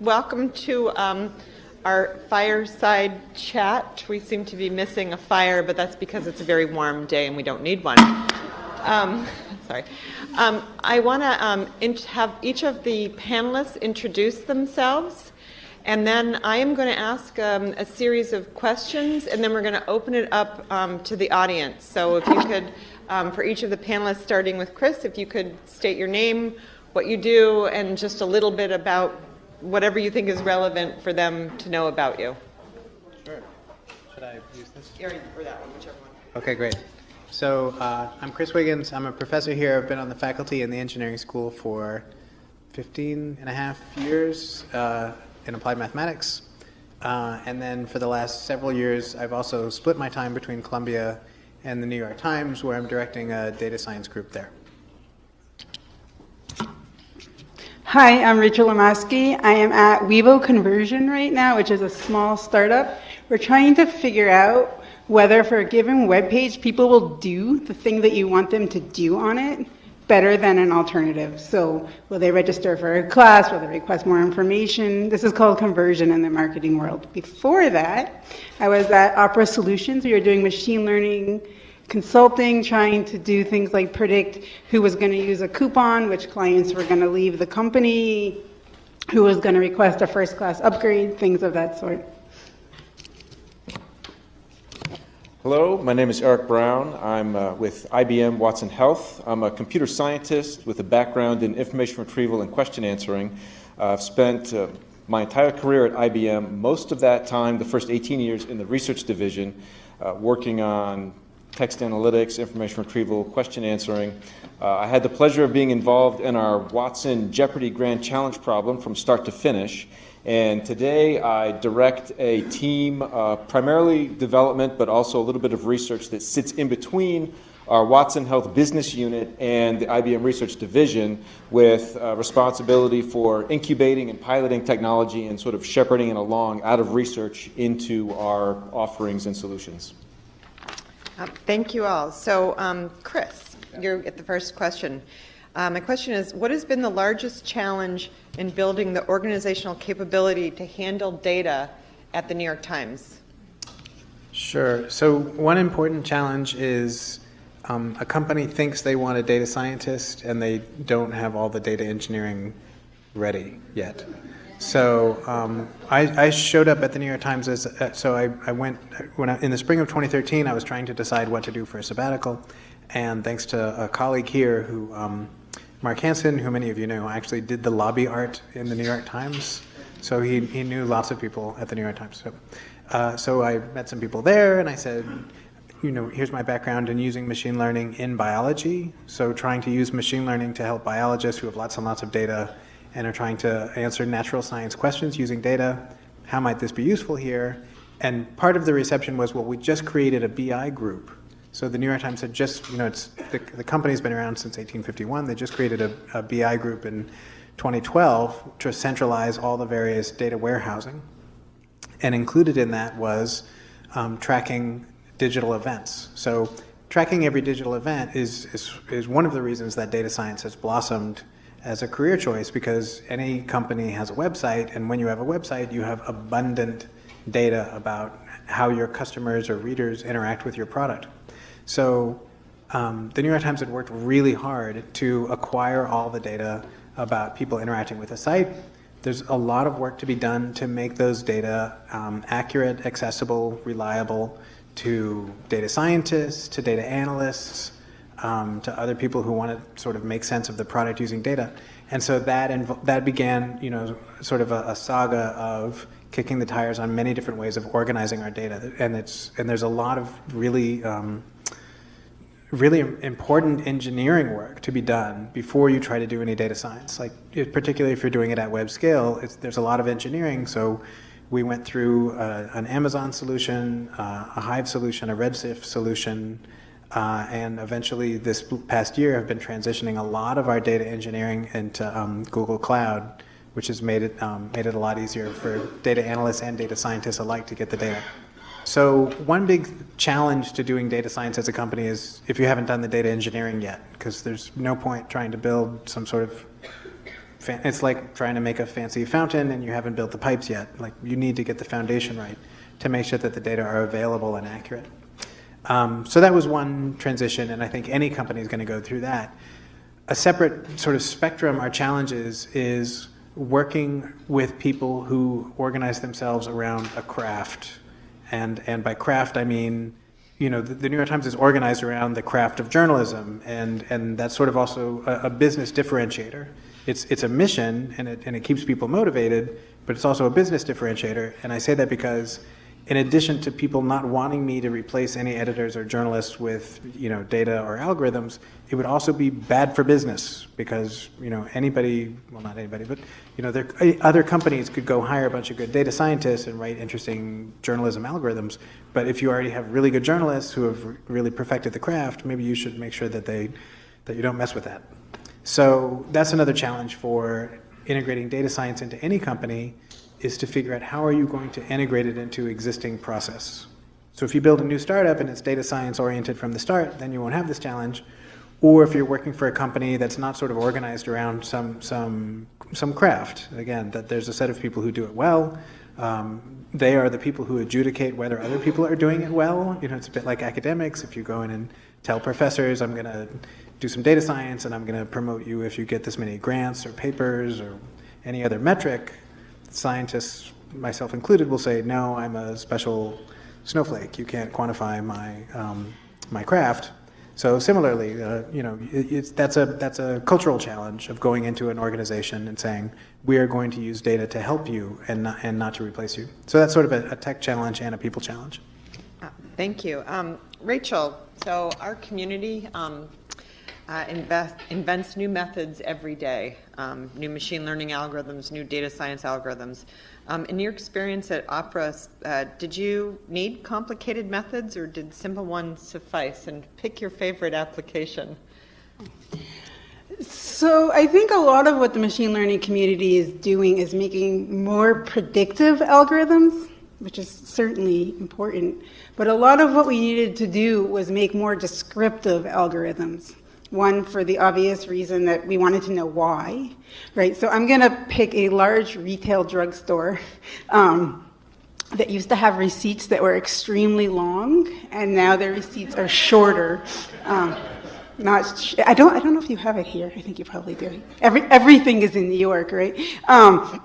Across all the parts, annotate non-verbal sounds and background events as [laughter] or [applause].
welcome to um, our fireside chat. We seem to be missing a fire, but that's because it's a very warm day and we don't need one. Um, [laughs] sorry. Um, I want to um, have each of the panelists introduce themselves, and then I am going to ask um, a series of questions, and then we're going to open it up um, to the audience. So if you could, for each of the panelists, starting with Chris, if you could state your name, what you do, and just a little bit about whatever you think is relevant for them to know about you. Sure. Should I use this? Or, or that one, whichever one. Okay, great. So uh, I'm Chris Wiggins. I'm a professor here. I've been on the faculty in the engineering school for 15 and a half years uh, in applied mathematics. Uh, and then for the last several years, I've also split my time between Columbia and the New York Times, where I'm directing a data science group there. Hi, I'm Rachel Lomasky. I am at Wevo Conversion right now, which is a small startup. We're trying to figure out whether for a given web page, people will do the thing that you want them to do on it better than an alternative. So will they register for a class? Will they request more information? This is called conversion in the marketing world. Before that, I was at Opera Solutions. We were doing machine learning consulting, trying to do things like predict who was going to use a coupon, which clients were going to leave the company, who was going to request a first class upgrade, things of that sort. Hello, my name is Eric Brown. I'm uh, with IBM Watson Health. I'm a computer scientist with a background in information retrieval and question answering. Uh, I've spent uh, my entire career at IBM, most of that time, the first 18 years, in the research division, uh, working on text analytics, information retrieval, question answering. Uh, I had the pleasure of being involved in our Watson Jeopardy Grand Challenge problem from start to finish. And today I direct a team, uh, primarily development, but also a little bit of research that sits in between our Watson Health business unit and the IBM Research Division with uh, responsibility for incubating and piloting technology and sort of shepherding it along out of research into our offerings and solutions. Um, thank you all. So, um, Chris, you're at the first question. Uh, my question is What has been the largest challenge in building the organizational capability to handle data at the New York Times? Sure. So, one important challenge is um, a company thinks they want a data scientist and they don't have all the data engineering ready yet. So um, I, I, showed up at the New York Times as uh, so I, I went when I, in the spring of 2013 I was trying to decide what to do for a sabbatical, and thanks to a colleague here who um, Mark Hansen, who many of you know, actually did the lobby art in the New York Times. So he, he knew lots of people at the New York Times. So, uh, so I met some people there, and I said, you know, here's my background in using machine learning in biology. So trying to use machine learning to help biologists who have lots and lots of data and are trying to answer natural science questions using data. How might this be useful here? And part of the reception was, well, we just created a BI group. So the New York Times had just, you know, it's, the, the company's been around since 1851. They just created a, a BI group in 2012 to centralize all the various data warehousing. And included in that was um, tracking digital events. So tracking every digital event is, is, is one of the reasons that data science has blossomed as a career choice because any company has a website, and when you have a website, you have abundant data about how your customers or readers interact with your product. So um, the New York Times had worked really hard to acquire all the data about people interacting with a site. There's a lot of work to be done to make those data um, accurate, accessible, reliable to data scientists, to data analysts, um, to other people who want to sort of make sense of the product using data. And so that that began, you know, sort of a, a, saga of kicking the tires on many different ways of organizing our data. And it's and there's a lot of really um, really important engineering work to be done before you try to do any data science. Like particularly if you're doing it at web scale, there's a lot of engineering. So we went through uh, an Amazon solution, uh, a Hive solution, a Redshift solution. Uh, and eventually, this past year, have been transitioning a lot of our data engineering into um, Google Cloud, which has made it um, made it a lot easier for data analysts and data scientists alike to get the data. So one big challenge to doing data science as a company is if you haven't done the data engineering yet, because there's no point trying to build some sort of it's like trying to make a fancy fountain and you haven't built the pipes yet. Like you need to get the foundation right to make sure that the data are available and accurate. Um, so that was one transition, and I think any company is going to go through that. A separate sort of spectrum our challenges is working with people who organize themselves around a craft. And, and by craft, I mean, you know, the, the New York Times is organized around the craft of journalism, and, and that's sort of also a, a business differentiator. It's, it's a mission, and it, and it keeps people motivated, but it's also a business differentiator. And I say that because in addition to people not wanting me to replace any editors or journalists with you know data or algorithms, it would also be bad for business because you know anybody, well not anybody, but you know there, other companies could go hire a bunch of good data scientists and write interesting journalism algorithms. But if you already have really good journalists who have really perfected the craft, maybe you should make sure that they that you don't mess with that. So that's another challenge for integrating data science into any company is to figure out how are you going to integrate it into existing process. So if you build a new startup and it's data science oriented from the start, then you won't have this challenge. Or if you're working for a company that's not sort of organized around some some some craft, again, that there's a set of people who do it well. Um, they are the people who adjudicate whether other people are doing it well. You know, it's a bit like academics. If you go in and tell professors, I'm going to do some data science and I'm going to promote you if you get this many grants or papers or any other metric, scientists, myself included, will say, no, I'm a special snowflake. You can't quantify my, um, my craft. So similarly, uh, you know, it, that's, a, that's a cultural challenge of going into an organization and saying, we are going to use data to help you and not, and not to replace you. So that's sort of a, a tech challenge and a people challenge. Uh, Thank you. Um, Rachel, so our community um, uh, invest, invents new methods every day, um, new machine learning algorithms, new data science algorithms. Um, in your experience at Opera, uh, did you need complicated methods or did simple ones suffice? And pick your favorite application. So I think a lot of what the machine learning community is doing is making more predictive algorithms, which is certainly important. But a lot of what we needed to do was make more descriptive algorithms. One, for the obvious reason that we wanted to know why, right? So I'm going to pick a large retail drugstore [laughs] um, that used to have receipts that were extremely long, and now their receipts are shorter. Um, not, I don't, I don't know if you have it here. I think you probably do. Every, everything is in New York, right? Um,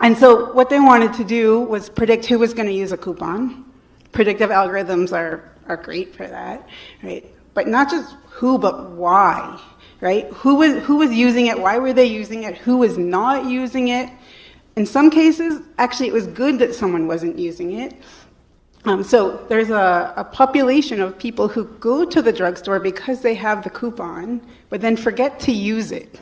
and so what they wanted to do was predict who was going to use a coupon. Predictive algorithms are, are great for that, right? But not just who, but why, right? Who was, who was using it? Why were they using it? Who was not using it? In some cases, actually, it was good that someone wasn't using it. Um, so there's a, a, population of people who go to the drugstore because they have the coupon, but then forget to use it.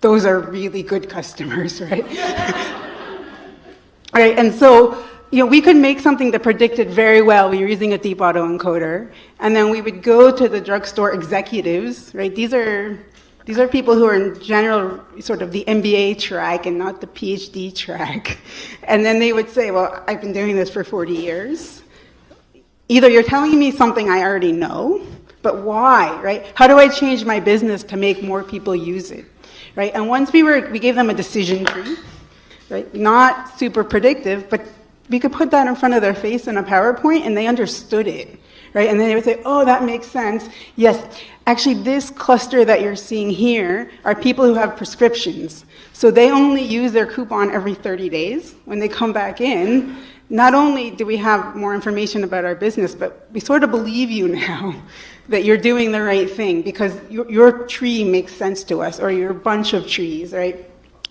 Those are really good customers, [laughs] right? [laughs] right, and so you know, we could make something that predicted very well. We were using a deep autoencoder, and then we would go to the drugstore executives, right? These are these are people who are in general sort of the MBA track and not the PhD track. [laughs] And then they would say, Well, I've been doing this for 40 years. Either you're telling me something I already know, but why, right? How do I change my business to make more people use it, right? And once we were, we gave them a decision tree, right? Not super predictive, but we could put that in front of their face in a PowerPoint and they understood it, right? And then they would say, oh, that makes sense. Yes, actually, this cluster that you're seeing here are people who have prescriptions. So they only use their coupon every 30 days. When they come back in, not only do we have more information about our business, but we sort of believe you [laughs] now that you're doing the right thing because your, your tree makes sense to us or your bunch of trees, right?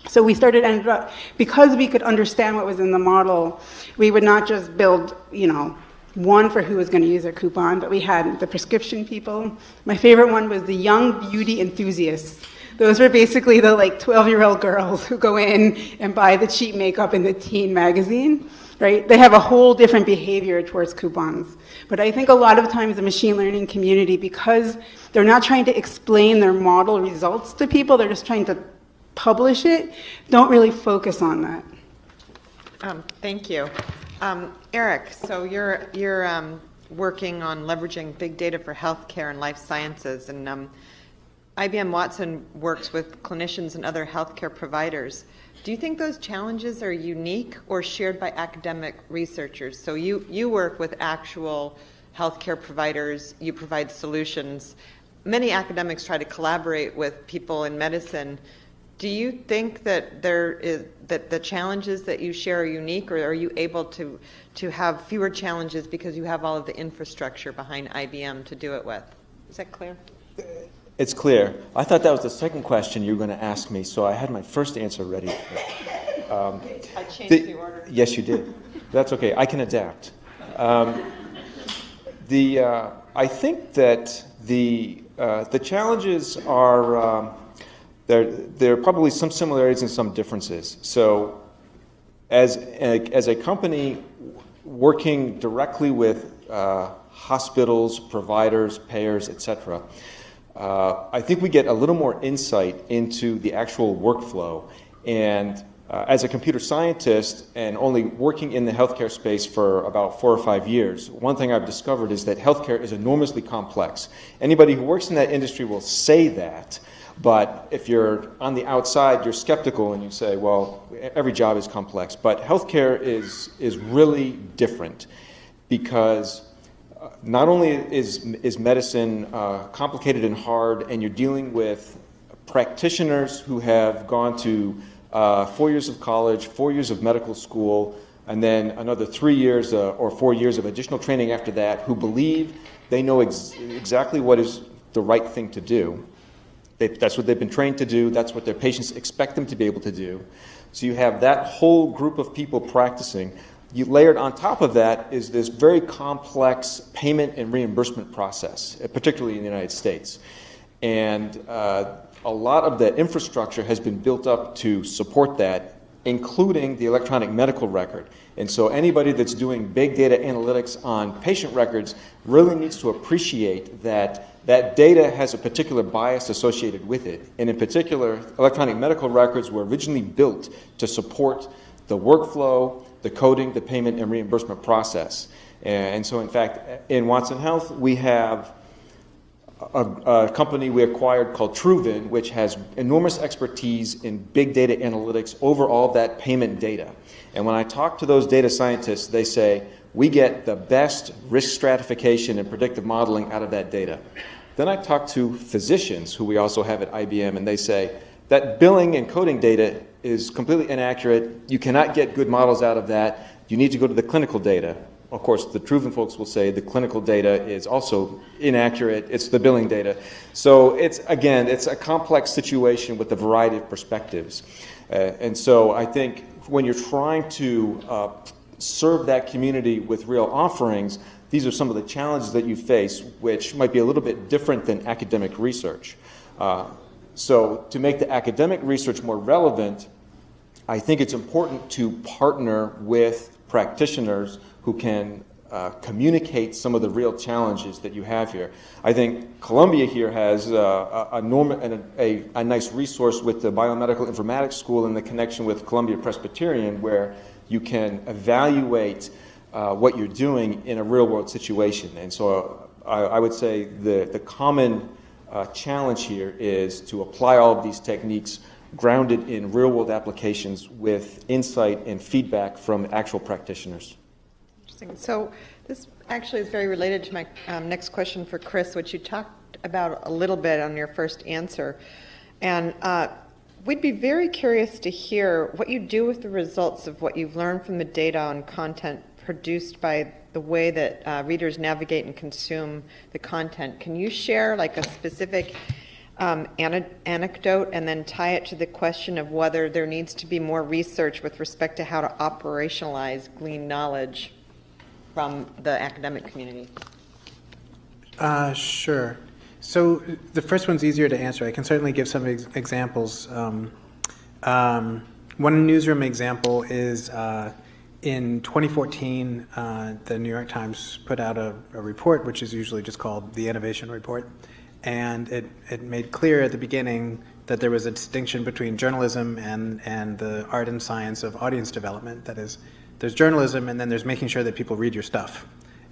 So we started ended up because we could understand what was in the model, we would not just build, you know, one for who was going to use a coupon, but we had the prescription people. My favorite one was the young beauty enthusiasts. Those were basically the like 12 year old girls who go in and buy the cheap makeup in the teen magazine, right? They have a whole different behavior towards coupons. But I think a lot of times the machine learning community, because they're not trying to explain their model results to people, they're just trying to publish it, don't really focus on that. Um, thank you. Um, Eric, so you're, you're um, working on leveraging big data for healthcare and life sciences, and um, IBM Watson works with clinicians and other healthcare providers. Do you think those challenges are unique or shared by academic researchers? So you, you work with actual healthcare providers, you provide solutions. Many academics try to collaborate with people in medicine. Do you think that there is that the challenges that you share are unique, or are you able to to have fewer challenges because you have all of the infrastructure behind IBM to do it with? Is that clear? It's clear. I thought that was the second question you were going to ask me, so I had my first answer ready. Um, I changed the- the order. Yes, you did. That's okay. I can adapt. Um, the uh, I think that the uh, the challenges are um, there. There are probably some similarities and some differences. So, as a, as a company working directly with uh, hospitals, providers, payers, etc. Uh, I think we get a little more insight into the actual workflow. And uh, as a computer scientist and only working in the healthcare space for about four or five years, one thing I've discovered is that healthcare is enormously complex. Anybody who works in that industry will say that, but if you're on the outside, you're skeptical and you say, well, every job is complex. But healthcare is, is really different because uh, not only is, is medicine uh, complicated and hard, and you're dealing with practitioners who have gone to uh, four years of college, four years of medical school, and then another three years uh, or four years of additional training after that, who believe they know ex- exactly what is the right thing to do. They, that's what they've been trained to do. That's what their patients expect them to be able to do. So you have that whole group of people practicing. You layered on top of that is this very complex payment and reimbursement process, uh, particularly in the United States. And uh, a lot of the infrastructure has been built up to support that, including the electronic medical record. And so anybody that's doing big data analytics on patient records really needs to appreciate that that data has a particular bias associated with it. And in particular, electronic medical records were originally built to support the workflow, the coding, the payment, and reimbursement process. And so, in fact, in Watson Health, we have a, a company we acquired called Truven, which has enormous expertise in big data analytics over all that payment data. And when I talk to those data scientists, they say, we get the best risk stratification and predictive modeling out of that data. Then I talk to physicians who we also have at IBM, and they say that billing and coding data is completely inaccurate. You cannot get good models out of that. You need to go to the clinical data. Of course, the Truven folks will say the clinical data is also inaccurate. It's the billing data. So it's, again, it's a complex situation with a variety of perspectives. Uh, and so I think when you're trying to uh, serve that community with real offerings, these are some of the challenges that you face, which might be a little bit different than academic research. Uh, so, to make the academic research more relevant, I think it's important to partner with practitioners who can uh, communicate some of the real challenges that you have here. I think Columbia here has uh, a, a, norm- a, a, nice resource with the Biomedical Informatics School and the connection with Columbia Presbyterian, where you can evaluate uh, what you're doing in a real world situation. And so I, I would say the, the common uh, challenge here is to apply all of these techniques grounded in real world applications with insight and feedback from actual practitioners. Interesting. So this actually is very related to my um, next question for Chris, which you talked about a little bit on your first answer. And uh, we'd be very curious to hear what you do with the results of what you've learned from the data on content produced by the way that uh, readers navigate and consume the content. Can you share like a specific um, an- anecdote and then tie it to the question of whether there needs to be more research with respect to how to operationalize glean knowledge from the academic community? Uh, sure. So the first one's easier to answer. I can certainly give some ex- examples. Um, um, one newsroom example is uh, in 2014, uh, the New York Times put out a, a, report, which is usually just called the Innovation Report. And it, it made clear at the beginning that there was a distinction between journalism and, and the art and science of audience development. That is, there's journalism, and then there's making sure that people read your stuff.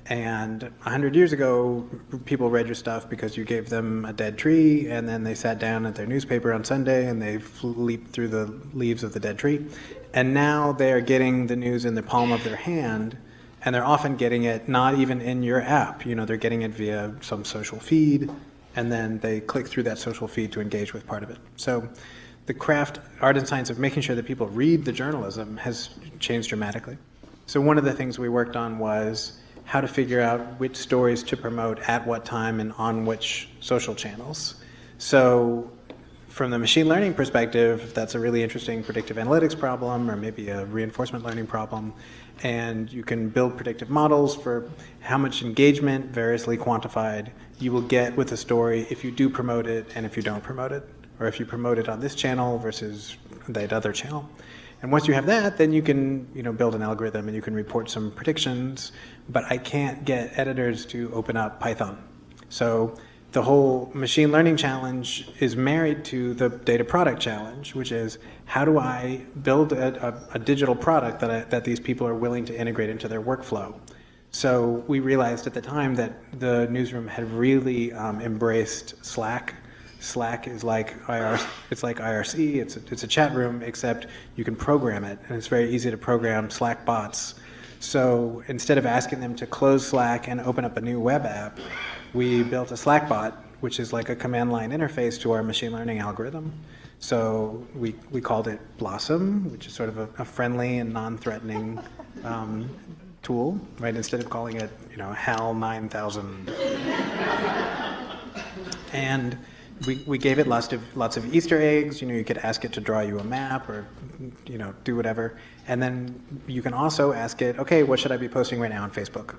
And 100 years ago, people read your stuff because you gave them a dead tree, and then they sat down at their newspaper on Sunday and they leaped through the leaves of the dead tree. And now they're getting the news in the palm of their hand, and they're often getting it not even in your app. You know, they're getting it via some social feed, and then they click through that social feed to engage with part of it. So the craft, art, and science of making sure that people read the journalism has changed dramatically. So one of the things we worked on was how to figure out which stories to promote at what time and on which social channels. So from the machine learning perspective, that's a really interesting predictive analytics problem or maybe a reinforcement learning problem. And you can build predictive models for how much engagement, variously quantified, you will get with a story if you do promote it and if you don't promote it, or if you promote it on this channel versus that other channel. And once you have that, then you can you know, build an algorithm and you can report some predictions, but I can't get editors to open up Python. So the whole machine learning challenge is married to the data product challenge, which is how do I build a, a, a digital product that, I, that these people are willing to integrate into their workflow? So we realized at the time that the newsroom had really um, embraced Slack Slack is like IR, it's like IRC, it's a, it's a chat room, except you can program it, and it's very easy to program Slack bots. So instead of asking them to close Slack and open up a new web app, we built a Slack bot, which is like a command line interface to our machine learning algorithm. So we, we called it Blossom, which is sort of a, a friendly and non-threatening um, tool, right? Instead of calling it, you know, HAL 9000. and we, we gave it lots of lots of Easter eggs. You know, you could ask it to draw you a map or, you know, do whatever. And then you can also ask it, okay, what should I be posting right now on Facebook?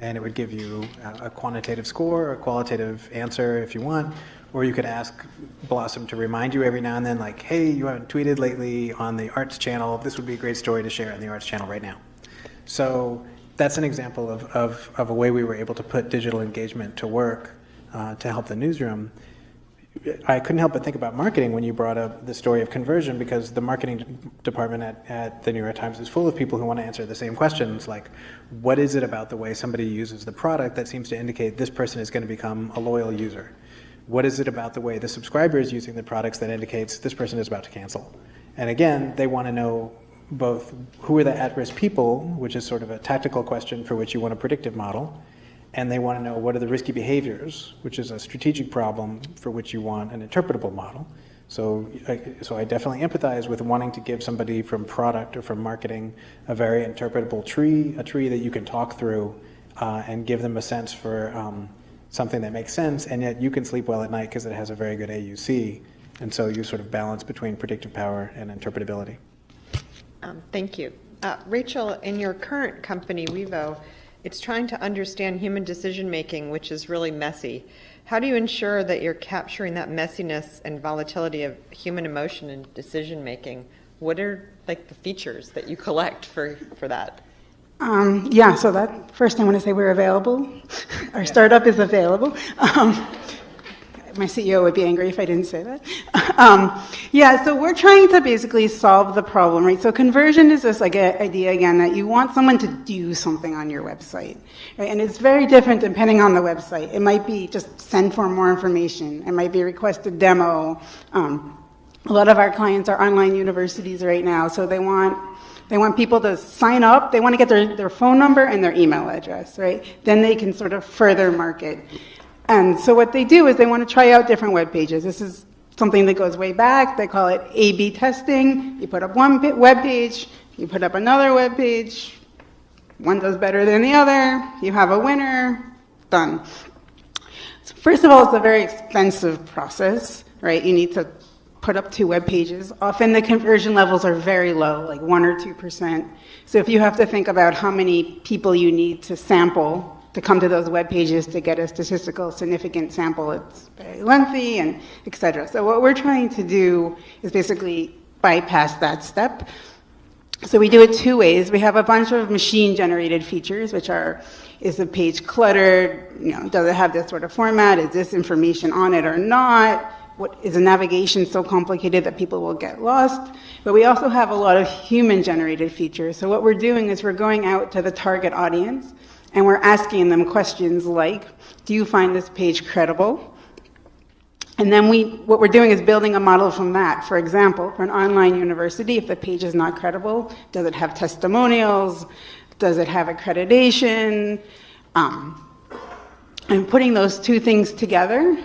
And it would give you a, a quantitative score, a qualitative answer if you want. Or you could ask Blossom to remind you every now and then, like, hey, you haven't tweeted lately on the arts channel. This would be a great story to share on the arts channel right now. So that's an example of, of, of a way we were able to put digital engagement to work uh, to help the newsroom. I couldn't help but think about marketing when you brought up the story of conversion because the marketing department at, at the New York Times is full of people who want to answer the same questions like, what is it about the way somebody uses the product that seems to indicate this person is going to become a loyal user? What is it about the way the subscriber is using the products that indicates this person is about to cancel? And again, they want to know both who are the at-risk people, which is sort of a tactical question for which you want a predictive model, and they want to know what are the risky behaviors, which is a strategic problem for which you want an interpretable model. So, so I definitely empathize with wanting to give somebody from product or from marketing a very interpretable tree, a tree that you can talk through uh, and give them a sense for um, something that makes sense, and yet you can sleep well at night because it has a very good AUC. And so you sort of balance between predictive power and interpretability. Um, thank you. Uh, Rachel, in your current company, Wevo, it's trying to understand human decision making, which is really messy. How do you ensure that you're capturing that messiness and volatility of human emotion and decision making? What are like the features that you collect for, for that? Um, yeah, so that first I want to say we're available. [laughs] Our startup is available. Um, my CEO would be angry if I didn't say that. [laughs] Um, yeah, so we're trying to basically solve the problem, right? So conversion is this like a, idea again that you want someone to do something on your website, right? And it's very different depending on the website. It might be just send for more information. It might be request a demo. Um, a lot of our clients are online universities right now, so they want they want people to sign up. They want to get their, their phone number and their email address, right? Then they can sort of further market. And so what they do is they want to try out different web pages. This is something that goes way back. They call it A-B testing. You put up one web page, you put up another web page. One does better than the other. You have a winner. Done. So first of all, it's a very expensive process, right? You need to put up two web pages. Often the conversion levels are very low, like one or two percent. So if you have to think about how many people you need to sample to come to those web pages to get a statistical significant sample. It's very lengthy and et cetera. So what we're trying to do is basically bypass that step. So we do it two ways. We have a bunch of machine generated features, which are, is the page cluttered? You know, does it have this sort of format? Is this information on it or not? What, is the navigation so complicated that people will get lost? But we also have a lot of human generated features. So what we're doing is we're going out to the target audience And we're asking them questions like, do you find this page credible? And then we, what we're doing is building a model from that. For example, for an online university, if the page is not credible, does it have testimonials? Does it have accreditation? Um, and putting those two things together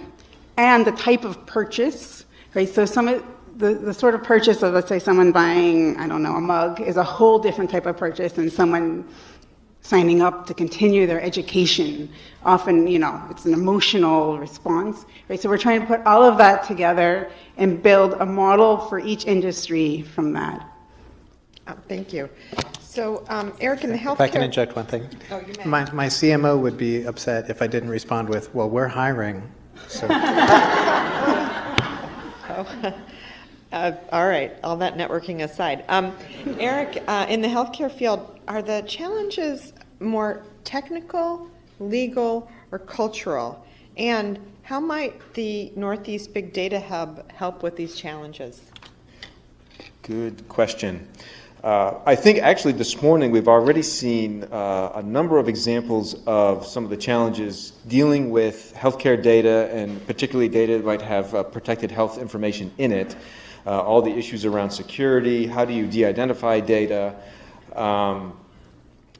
and the type of purchase, right? So some of the, the sort of purchase of, let's say, someone buying, I don't know, a mug is a whole different type of purchase than someone signing up to continue their education. Often, you know, it's an emotional response, right? So we're trying to put all of that together and build a model for each industry from that. Uh, Thank you. So, um, Eric, in the healthcare... If I can inject one thing. Oh, you may. My, my CMO would be upset if I didn't respond with, well, we're hiring. So, [laughs] [laughs] Uh, All right, all that networking aside. Um, Eric, uh, in the healthcare field, are the challenges more technical, legal, or cultural? And how might the Northeast Big Data Hub help with these challenges? Good question. Uh, I think actually this morning we've already seen uh, a number of examples of some of the challenges dealing with healthcare data and particularly data that might have uh, protected health information in it. Uh, all the issues around security, how do you de identify data, um,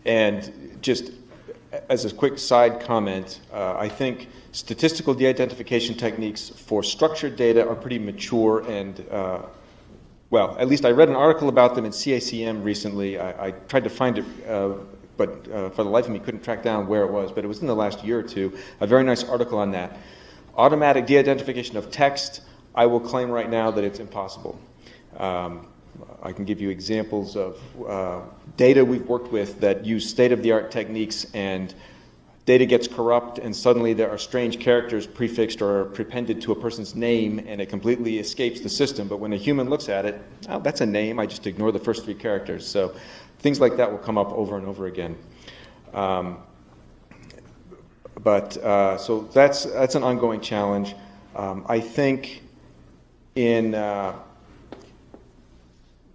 and just as a quick side comment, uh, I think statistical de identification techniques for structured data are pretty mature and uh, well, at least I read an article about them in CACM recently. I, I tried to find it, uh, but uh, for the life of me couldn't track down where it was, but it was in the last year or two. A very nice article on that. Automatic de identification of text, I will claim right now that it's impossible. Um, I can give you examples of uh, data we've worked with that use state of the art techniques and data gets corrupt and suddenly there are strange characters prefixed or prepended to a person's name and it completely escapes the system. But when a human looks at it, oh, that's a name, I just ignore the first three characters. So things like that will come up over and over again. Um, but uh, so that's, that's an ongoing challenge. Um, I think in uh,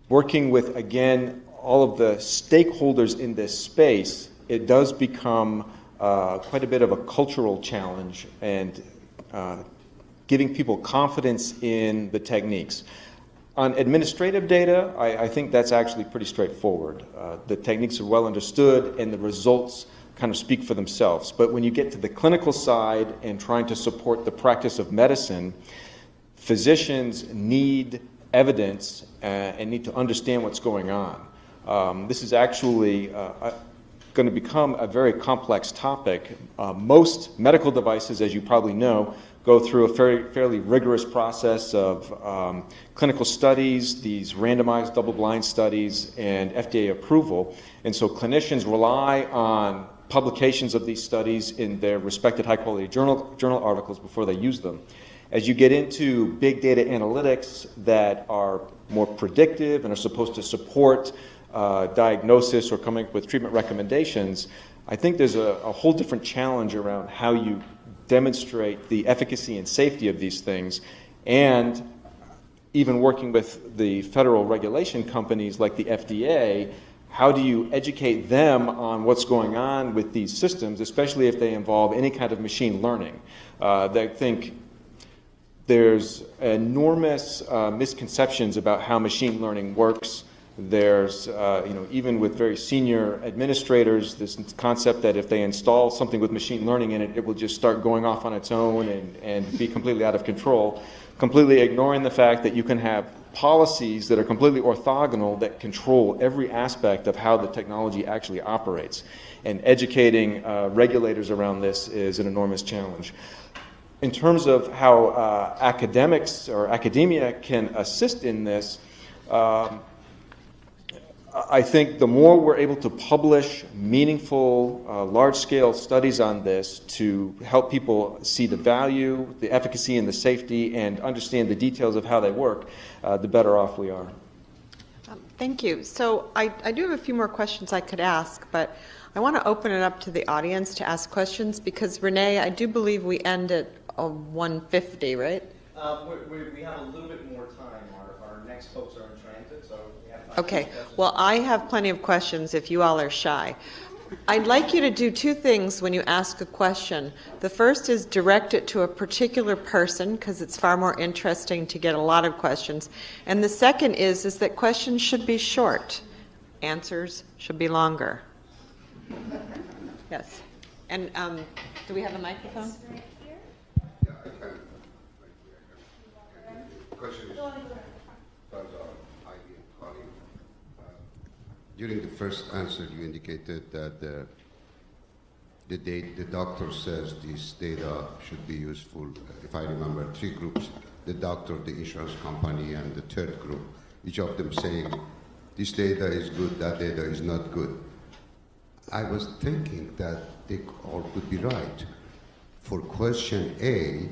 working with, again, all of the stakeholders in this space, it does become uh, quite a bit of a cultural challenge and uh, giving people confidence in the techniques. On administrative data, I, I think that's actually pretty straightforward. Uh, the techniques are well understood and the results kind of speak for themselves. But when you get to the clinical side and trying to support the practice of medicine, physicians need evidence uh, and need to understand what's going on. Um, this is actually uh, going to become a very complex topic. Uh, most medical devices, as you probably know, go through a fairly, fairly rigorous process of um, clinical studies, these randomized double blind studies, and FDA approval. And so clinicians rely on publications of these studies in their respected high quality journal, journal articles before they use them. As you get into big data analytics that are more predictive and are supposed to support uh, diagnosis or coming up with treatment recommendations, I think there's a, a, whole different challenge around how you demonstrate the efficacy and safety of these things, and even working with the federal regulation companies like the FDA. How do you educate them on what's going on with these systems, especially if they involve any kind of machine learning? Uh, I think there's enormous uh, misconceptions about how machine learning works. There's, uh, you know, even with very senior administrators, this concept that if they install something with machine learning in it, it will just start going off on its own and, and be completely out of control, completely ignoring the fact that you can have policies that are completely orthogonal that control every aspect of how the technology actually operates. And educating uh, regulators around this is an enormous challenge. In terms of how uh, academics or academia can assist in this, um, I think the more we're able to publish meaningful, uh, large scale studies on this to help people see the value, the efficacy, and the safety, and understand the details of how they work, uh, the better off we are. Um, thank you. So I, I do have a few more questions I could ask, but I want to open it up to the audience to ask questions because, Renee, I do believe we end at uh, 150, right? Um, we, we, we have a little bit more time. Our, our next folks are in transit, so we have time. Okay, well, I have plenty of questions if you all are shy. I'd like you to do two things when you ask a question. The first is direct it to a particular person because it's far more interesting to get a lot of questions. And the second is is that questions should be short. Answers should be longer. Yes. And um, do we have a microphone? Uh, During the first answer, you indicated that uh, the date, the doctor says this data should be useful, if I remember, three groups, the doctor, the insurance company, and the third group, each of them saying, this data is good, that data is not good. I was thinking that they all could be right. For question A,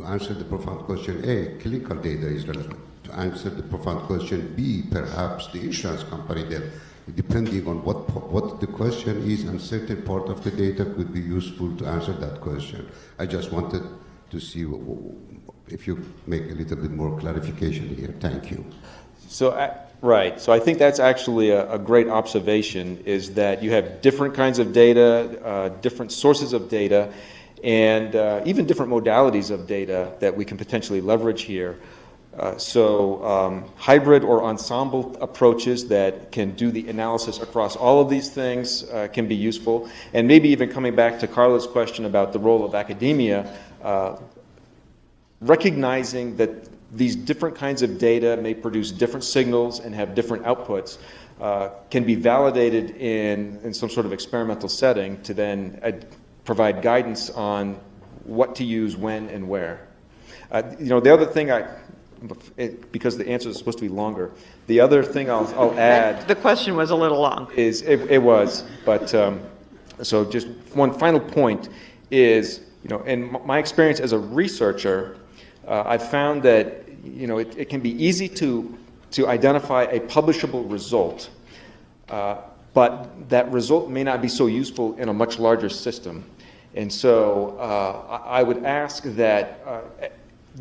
to answer the profound question A, clinical data is relevant. To answer the profound question B, perhaps the insurance company then, depending on what, what the question is, and certain part of the data could be useful to answer that question. I just wanted to see if you make a little bit more clarification here. Thank you. So, uh, right. So I think that's actually a, a great observation is that you have different kinds of data, uh, different sources of data, and uh, even different modalities of data that we can potentially leverage here. Uh, so um, hybrid or ensemble approaches that can do the analysis across all of these things uh, can be useful. And maybe even coming back to Carla's question about the role of academia, uh, recognizing that these different kinds of data may produce different signals and have different outputs uh, can be validated in, in some sort of experimental setting to then provide guidance on what to use when and where. Uh, you know, the other thing I, it, because the answer is supposed to be longer, the other thing I'll, I'll [laughs] add The question was a little long. is it, it was, but um, so just one final point is, you know, in my experience as a researcher, uh, I've found that you know it, it can be easy to to identify a publishable result, uh, but that result may not be so useful in a much larger system, and so uh, I would ask that. Uh,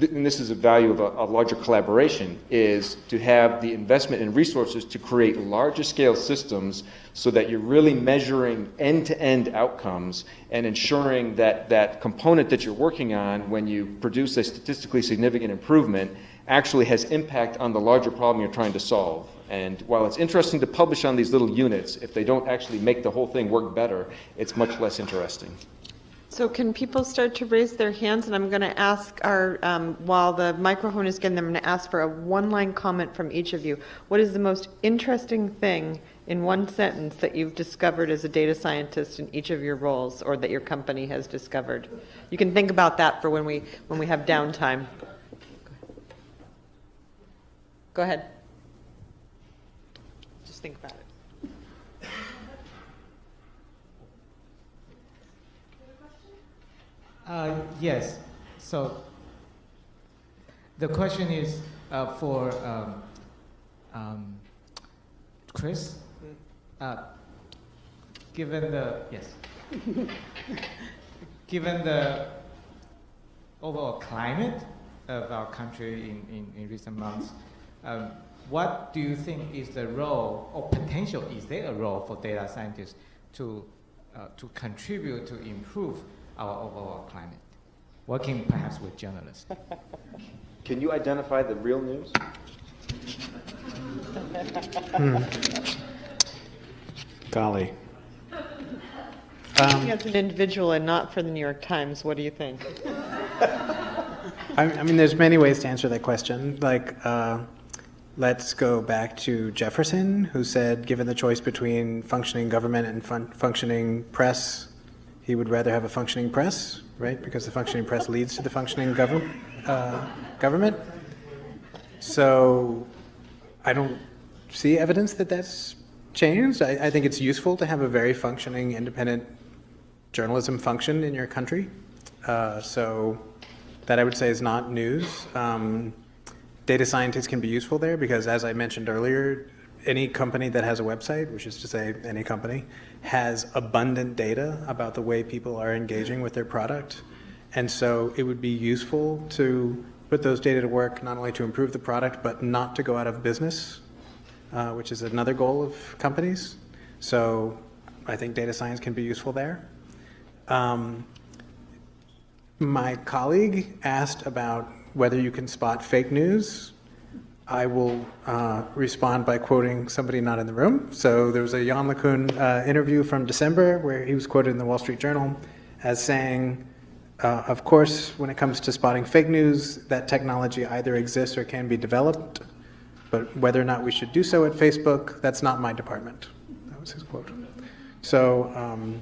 and this is a value of a, a larger collaboration, is to have the investment in resources to create larger scale systems so that you're really measuring end-to-end outcomes and ensuring that that component that you're working on when you produce a statistically significant improvement actually has impact on the larger problem you're trying to solve. And while it's interesting to publish on these little units, if they don't actually make the whole thing work better, it's much less interesting. So can people start to raise their hands? And I'm going to ask our, um, while the microphone is getting them, I'm going to ask for a one-line comment from each of you. What is the most interesting thing in one sentence that you've discovered as a data scientist in each of your roles, or that your company has discovered? You can think about that for when we when we have downtime. Go ahead. Just think about it. Uh, Yes. So the question is uh, for um, um, Chris. Uh, Given the, yes. [laughs] Given the overall climate of our country in, in, in recent months, um, what do you think is the role or potential, is there a role for data scientists to, uh, to contribute to improve our overall climate? Working perhaps with journalists. [laughs] Can you identify the real news? Golly. Um, As an individual and not for the New York Times, what do you think? [laughs] I, I mean, there's many ways to answer that question. Like, uh, let's go back to Jefferson, who said, given the choice between functioning government and fun- functioning press, he would rather have a functioning press, right? Because the functioning press leads to the functioning govern- uh, government. So, I don't see evidence that that's changed. I, I think it's useful to have a very functioning, independent journalism function in your country. Uh, so that I would say is not news. Um, data scientists can be useful there because, as I mentioned earlier, any company that has a website, which is to say any company, has abundant data about the way people are engaging with their product. And so it would be useful to put those data to work not only to improve the product, but not to go out of business, uh, which is another goal of companies. So I think data science can be useful there. Um, my colleague asked about whether you can spot fake news. I will uh, respond by quoting somebody not in the room. So there was a Yann LeCun uh, interview from December where he was quoted in the Wall Street Journal as saying, uh, of course, when it comes to spotting fake news, that technology either exists or can be developed, but whether or not we should do so at Facebook, that's not my department. That was his quote. So um,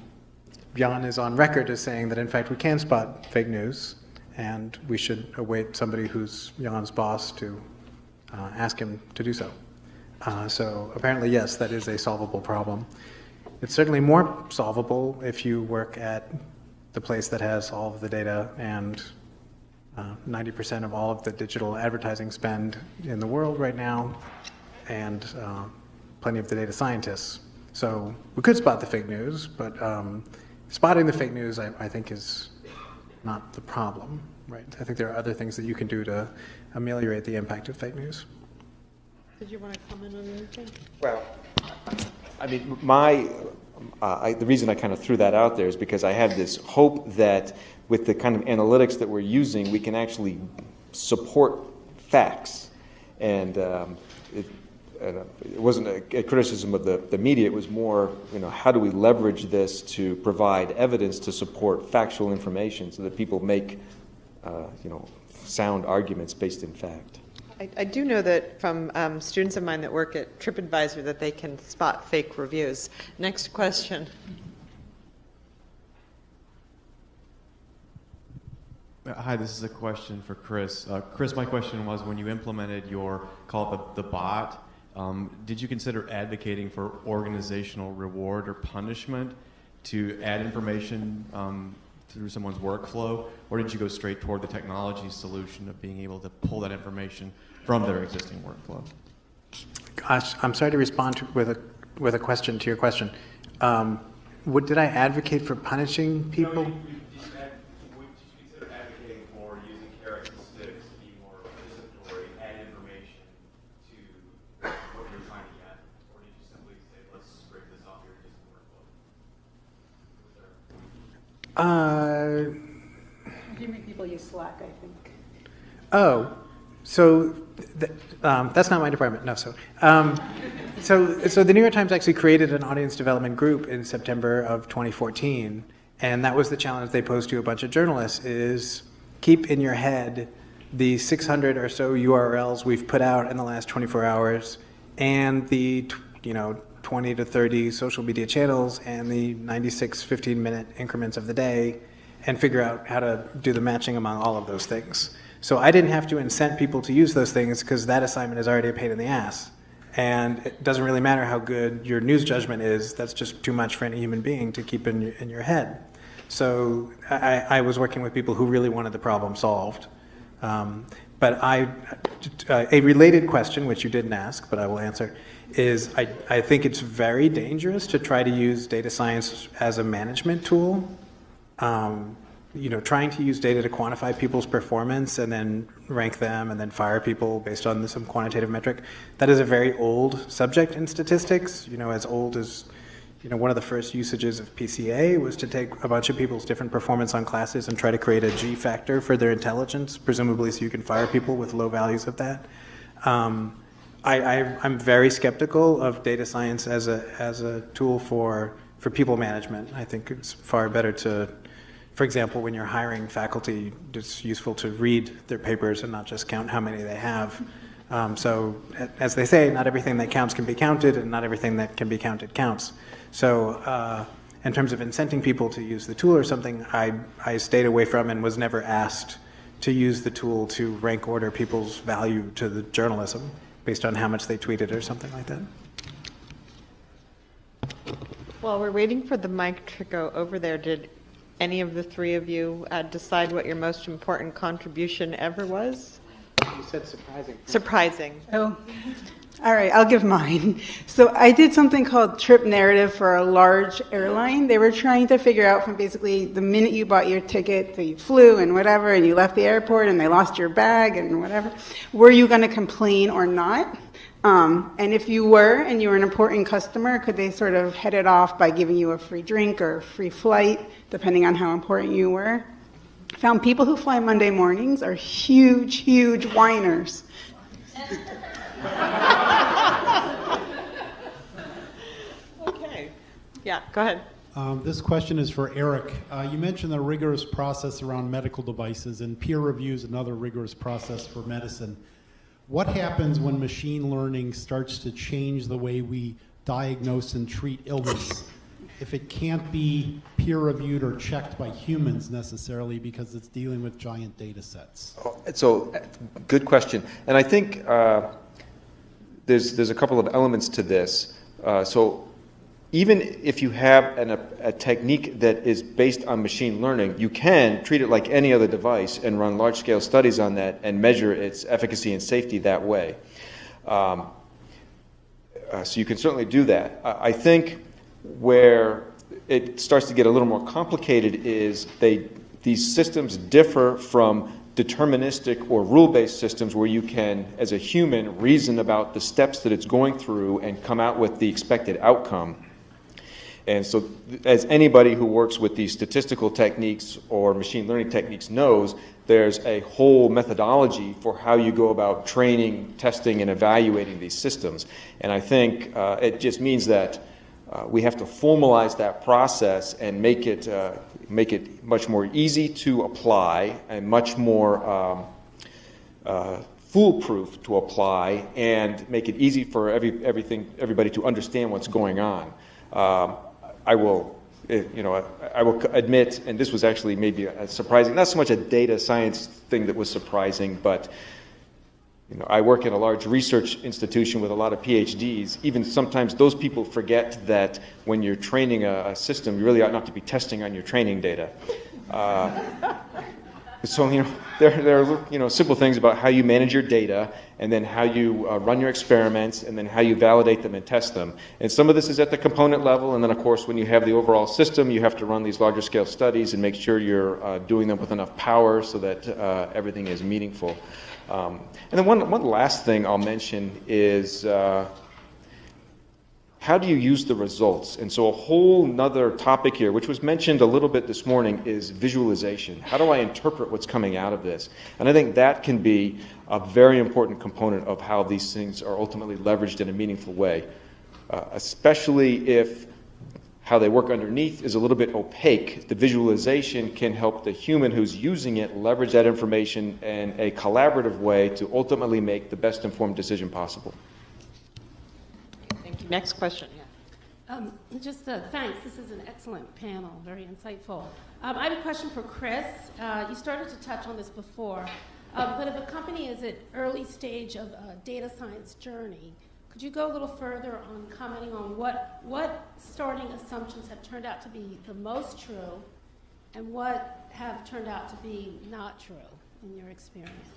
Yann is on record as saying that in fact we can spot fake news, and we should await somebody who's Yann's boss to uh, ask him to do so. Uh, so apparently, yes, that is a solvable problem. It's certainly more solvable if you work at the place that has all of the data and uh, 90% of all of the digital advertising spend in the world right now, and uh, plenty of the data scientists. So we could spot the fake news, but um, spotting the fake news, I, I think, is not the problem, right? I think there are other things that you can do to ameliorate the impact of fake news. Did you want to comment on anything? Well, I mean, my, uh, I, the reason I kind of threw that out there is because I have this hope that with the kind of analytics that we're using, we can actually support facts. And um, it, uh, it wasn't a, a criticism of the, the media, it was more, you know, how do we leverage this to provide evidence to support factual information so that people make, uh, you know, sound arguments based in fact. I, I do know that from um, students of mine that work at TripAdvisor that they can spot fake reviews. Next question. Uh, Hi, this is a question for Chris. Uh, Chris, my question was when you implemented your, call it the, the bot, um, did you consider advocating for organizational reward or punishment to add information um, through someone's workflow, or did you go straight toward the technology solution of being able to pull that information from their existing workflow? Gosh, I'm sorry to respond to, with a with a question to your question. Um, what did I advocate for punishing people? would you consider advocating for using carrots and sticks to be more participatory, add information to what you're trying to get? Or did you simply say, let's scrape this off your existing workflow? Was there- Uh, You make people use Slack, I think. Oh, so th- um, that's not my department. No, so um, so so the New York Times actually created an audience development group in September of 2014, and that was the challenge they posed to a bunch of journalists: is keep in your head the 600 or so URLs we've put out in the last 24 hours, and the you know 20 to 30 social media channels, and the 96 15-minute increments of the day, and figure out how to do the matching among all of those things. So I didn't have to incent people to use those things because that assignment is already a pain in the ass. And it doesn't really matter how good your news judgment is, that's just too much for any human being to keep in in your head. So I, I was working with people who really wanted the problem solved. Um, but I, uh, a related question, which you didn't ask, but I will answer, is I, I think it's very dangerous to try to use data science as a management tool. Um, you know, trying to use data to quantify people's performance and then rank them and then fire people based on some quantitative metric, that is a very old subject in statistics. You know, as old as, you know, one of the first usages of PCA was to take a bunch of people's different performance on classes and try to create a G factor for their intelligence, presumably so you can fire people with low values of that. Um, I, I'm very skeptical of data science as a, as a tool for, for people management. I think it's far better to for example, when you're hiring faculty, it's useful to read their papers and not just count how many they have. Um, so, as they say, not everything that counts can be counted, and not everything that can be counted counts. So, uh, in terms of incenting people to use the tool or something, I, I stayed away from and was never asked to use the tool to rank order people's value to the journalism based on how much they tweeted or something like that. While we're waiting for the mic to go over there, did any of the three of you uh, decide what your most important contribution ever was? You said surprising. Surprising. Oh, all right, I'll give mine. [laughs] So I did something called trip narrative for a large airline. They were trying to figure out from basically the minute you bought your ticket, so you flew and whatever, and you left the airport and they lost your bag and whatever, were you going to complain or not? Um, and if you were and you were an important customer, could they sort of head it off by giving you a free drink or a free flight, depending on how important you were? Found people who fly Monday mornings are huge, huge whiners. [laughs] Okay. Yeah, go ahead. Um, This question is for Eric. Uh, You mentioned the rigorous process around medical devices, and peer review is another rigorous process for medicine. What happens when machine learning starts to change the way we diagnose and treat illness? If it can't be peer reviewed or checked by humans necessarily because it's dealing with giant data sets? So, uh, good question. And I think uh, there's, there's a couple of elements to this. Uh, so, even if you have an, a, a technique that is based on machine learning, you can treat it like any other device and run large scale studies on that and measure its efficacy and safety that way. Um, uh, so, you can certainly do that. I, I think where it starts to get a little more complicated is they, these systems differ from deterministic or rule-based systems where you can, as a human, reason about the steps that it's going through and come out with the expected outcome. And so, as anybody who works with these statistical techniques or machine learning techniques knows, there's a whole methodology for how you go about training, testing, and evaluating these systems. And I think uh, it just means that uh, we have to formalize that process and make it, uh, make it much more easy to apply and much more um, uh, foolproof to apply and make it easy for every, everything, everybody to understand what's going on. Um, I will, eh, you know, I, I will admit, and this was actually maybe a surprising, not so much a data science thing that was surprising, but you know, I work in a large research institution with a lot of PhDs. Even sometimes those people forget that when you're training a, a system, you really ought not to be testing on your training data. Uh, so, you know, there, there are you know, simple things about how you manage your data and then how you uh, run your experiments and then how you validate them and test them. And some of this is at the component level, and then, of course, when you have the overall system, you have to run these larger scale studies and make sure you're uh, doing them with enough power so that uh, everything is meaningful. Um, and then one, one last thing I'll mention is uh, how do you use the results? And so a whole nother topic here, which was mentioned a little bit this morning, is visualization. How do I interpret what's coming out of this? And I think that can be a very important component of how these things are ultimately leveraged in a meaningful way, uh, especially if how they work underneath is a little bit opaque. The visualization can help the human who's using it leverage that information in a collaborative way to ultimately make the best informed decision possible. Thank you. Next question. Yeah. Um, just uh, thanks. This is an excellent panel, very insightful. Um, I have a question for Chris. Uh, you started to touch on this before, um, but if a company is at early stage of a data science journey, could you go a little further on commenting on what, what starting assumptions have turned out to be the most true and what have turned out to be not true in your experience?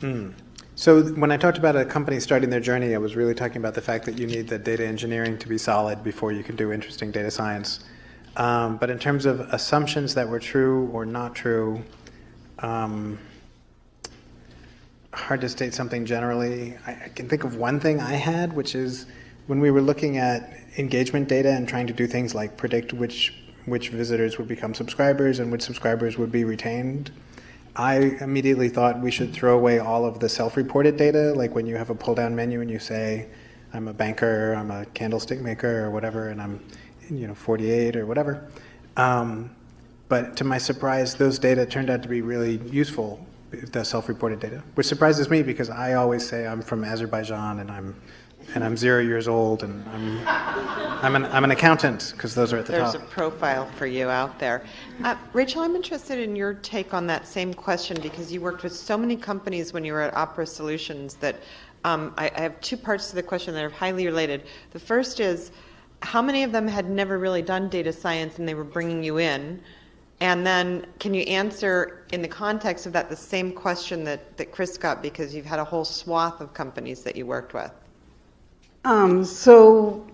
Mm. So when I talked about a company starting their journey, I was really talking about the fact that you need the data engineering to be solid before you can do interesting data science. Um, but in terms of assumptions that were true or not true, um, hard to state something generally. I, I, can think of one thing I had, which is when we were looking at engagement data and trying to do things like predict which which visitors would become subscribers and which subscribers would be retained. I immediately thought we should throw away all of the self-reported data, like when you have a pull-down menu and you say, "I'm a banker, I'm a candlestick maker, or whatever, and I'm, you know, 48 or whatever." Um, but to my surprise, those data turned out to be really useful the self-reported data, which surprises me because I always say I'm from Azerbaijan and I'm and I'm zero years old and I'm I'm an I'm an accountant because those are at the There's top. There's a profile for you out there, uh, Rachel. I'm interested in your take on that same question because you worked with so many companies when you were at Opera Solutions that um, I, I have two parts to the question that are highly related. The first is how many of them had never really done data science and they were bringing you in and then can you answer in the context of that the same question that, that Chris got because you've had a whole swath of companies that you worked with? Um, so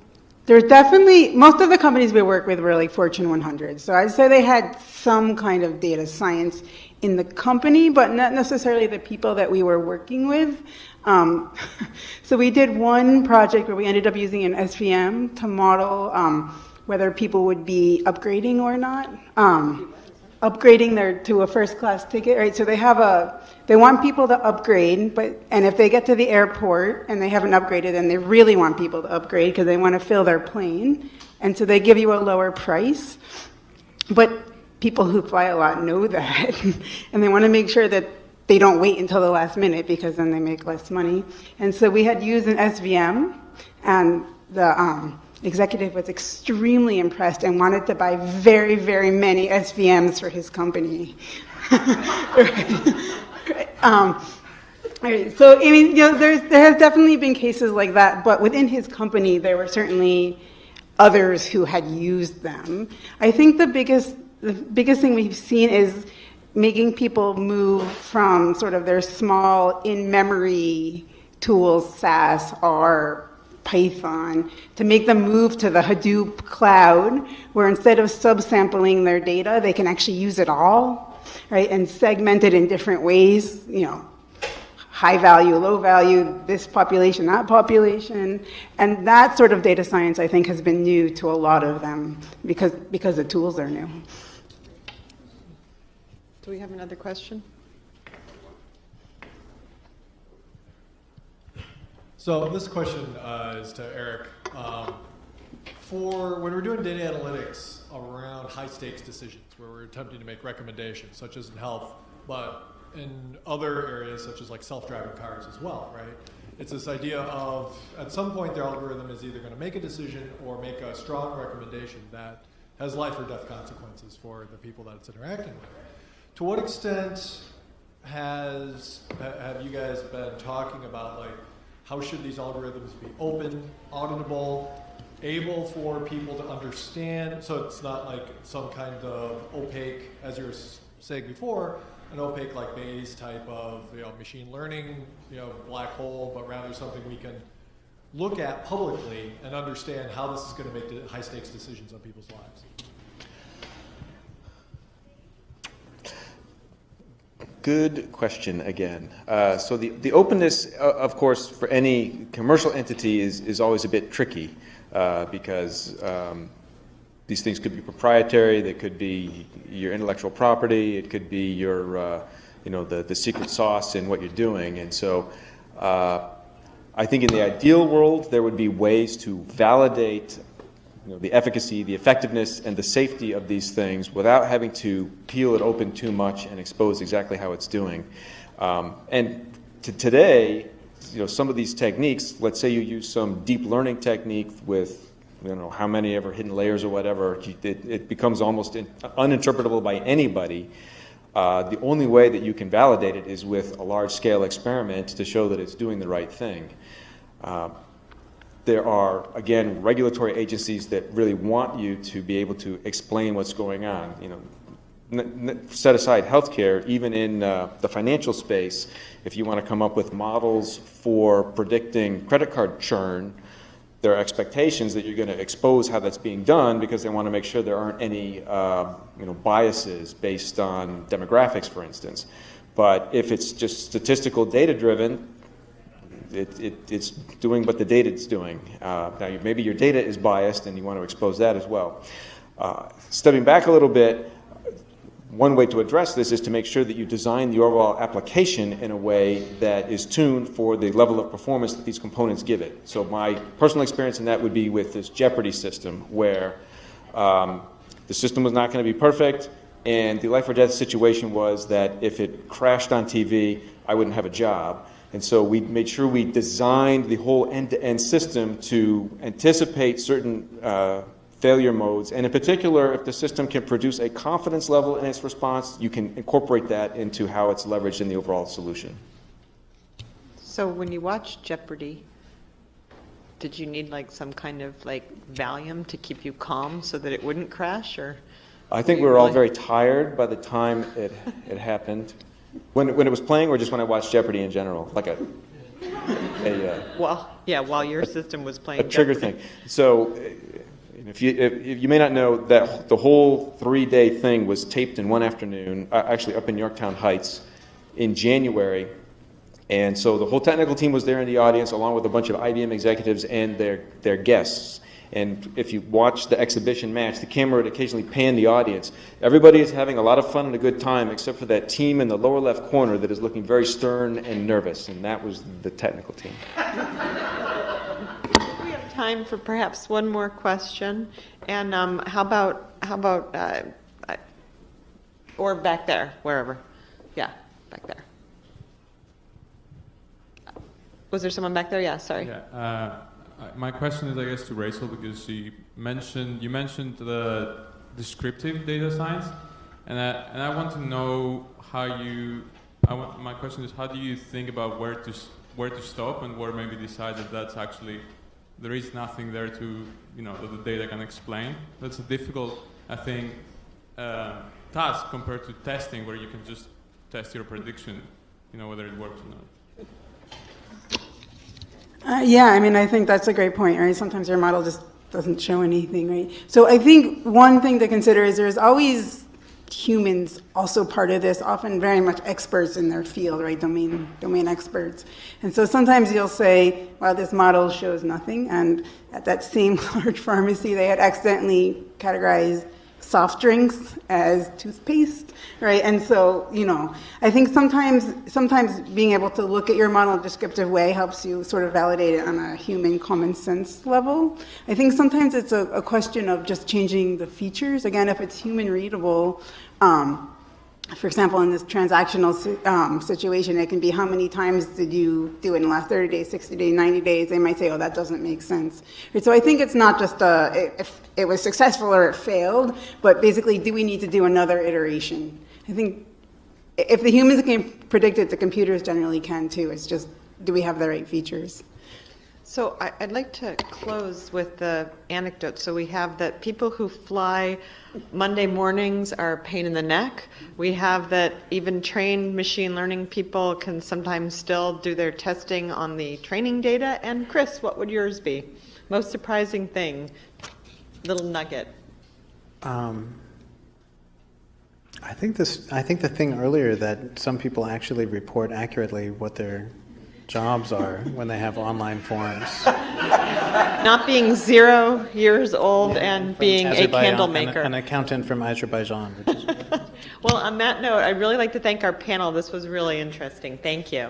There's definitely, most of the companies we work with were like Fortune 100. So I'd say they had some kind of data science in the company, but not necessarily the people that we were working with. Um, [laughs] so we did one project where we ended up using an SVM to model um, whether people would be upgrading or not. Um, upgrading their to a first class ticket, right? So they have a they want people to upgrade, but and if they get to the airport and they haven't upgraded, then they really want people to upgrade because they want to fill their plane, and so they give you a lower price. But people who fly a lot know [laughs] that, and they want to make sure that they don't wait until the last minute because then they make less money. And so we had used an SVM, and the um, executive was extremely impressed and wanted to buy very, very many SVMs for his company. [laughs] um, so, I mean, you know, there's, there has definitely been cases like that, but within his company, there were certainly others who had used them. I think the biggest, the biggest thing we've seen is making people move from sort of their small in-memory tools, SAS, or Python to make them move to the Hadoop cloud, where instead of subsampling their data, they can actually use it all, right, and segment it in different ways, you know, high value, low value, this population, that population. And that sort of data science, I think, has been new to a lot of them because, because the tools are new. Do we have another question? So this question uh, is to Eric. Um, for when we're doing data analytics around high stakes decisions, where we're attempting to make recommendations, such as in health, but in other areas such as like self-driving cars as well, right? It's this idea of at some point the algorithm is either going to make a decision or make a strong recommendation that has life or death consequences for the people that it's interacting with. To what extent has have you guys been talking about like how should these algorithms be open, auditable, able for people to understand, so it's not like some kind of opaque, as you were saying before, an opaque like Bayes type of you know machine learning, you know black hole, but rather something we can look at publicly and understand how this is going to make high stakes decisions on people's lives. Good question again. Uh, so the, the openness, uh, of course, for any commercial entity is, is always a bit tricky uh, because um, these things could be proprietary, they could be your intellectual property, it could be your, uh, you know, the, the secret sauce in what you're doing. And so uh, I think in the ideal world, there would be ways to validate you know, the efficacy, the effectiveness, and the safety of these things without having to peel it open too much and expose exactly how it's doing. Um, and to today, you know, some of these techniques, let's say you use some deep learning technique with, you know, how many ever hidden layers or whatever, it, it becomes almost in, uninterpretable by anybody. Uh, the only way that you can validate it is with a large-scale experiment to show that it's doing the right thing. Uh, there are, again, regulatory agencies that really want you to be able to explain what's going on. You know, set aside healthcare, even in uh, the financial space, if you want to come up with models for predicting credit card churn, there are expectations that you're going to expose how that's being done because they want to make sure there aren't any uh, you know, biases based on demographics, for instance. But if it's just statistical data driven, it, it, it's doing what the data is doing. Uh, now, maybe your data is biased and you want to expose that as well. Uh, stepping back a little bit, one way to address this is to make sure that you design the overall application in a way that is tuned for the level of performance that these components give it. So my personal experience in that would be with this Jeopardy system, where um, the system was not going to be perfect, and the life or death situation was that if it crashed on TV, I wouldn't have a job. And so we made sure we designed the whole end-to-end system to anticipate certain uh, failure modes. And in particular, if the system can produce a confidence level in its response, you can incorporate that into how it's leveraged in the overall solution. So when you watch Jeopardy, did you need like some kind of like Valium to keep you calm so that it wouldn't crash or? I think we were all very tired by the time it, it happened. When, when it was playing or just when I watched Jeopardy in general? Like a, a uh, Well, yeah, while your system was playing. a trigger Jeopardy. thing. So, uh, if you, if, if you may not know that the whole three-day thing was taped in one afternoon, uh, actually up in Yorktown Heights, in January. And so the whole technical team was there in the audience, along with a bunch of IBM executives and their, their guests. And if you watch the exhibition match, the camera would occasionally pan the audience. Everybody is having a lot of fun and a good time, except for that team in the lower left corner that is looking very stern and nervous, and that was the technical team. [laughs] We have time for perhaps one more question. And um, how about, how about, uh, or back there, wherever. Yeah, back there. Was there someone back there? Yeah, sorry. Yeah. Uh, I- my question is, I guess, to Rachel because she mentioned you mentioned the descriptive data science, and I, and I want to know how you. I want, my question is, how do you think about where to where to stop and where maybe decide that that's actually there is nothing there to you know that the data can explain. That's a difficult, I think, uh, task compared to testing, where you can just test your prediction, you know whether it works or not. Uh, yeah, I mean, I think that's a great point, right? Sometimes your model just doesn't show anything, right? So I think one thing to consider is there's always humans also part of this, often very much experts in their field, right? Domain domain experts. And so sometimes you'll say, well, this model shows nothing, and at that same [laughs] large pharmacy, they had accidentally categorized soft drinks as toothpaste, right? And so, you know, I think sometimes sometimes being able to look at your model in a descriptive way helps you sort of validate it on a human common sense level. I think sometimes it's a, a question of just changing the features. Again, if it's human readable, um, for example, in this transactional um, situation, it can be how many times did you do it in the last 30 days, 60 days, 90 days? They might say, oh, that doesn't make sense. Right, so I think it's not just a, if it was successful or it failed, but basically, do we need to do another iteration? I think if the humans can predict it, the computers generally can too. It's just, do we have the right features? So I- I'd like to close with the anecdote. So we have that people who fly Monday mornings are a pain in the neck. We have that even trained machine learning people can sometimes still do their testing on the training data. And Chris, what would yours be? Most surprising thing, little nugget. Um, I think this. I think the thing earlier that some people actually report accurately what their jobs are when they have online forums. Not being zero years old and being a Azerbaijan, candle an- maker. An, accountant from Azerbaijan. [laughs] Well, on that note, I'd really like to thank our panel. This was really interesting. Thank you.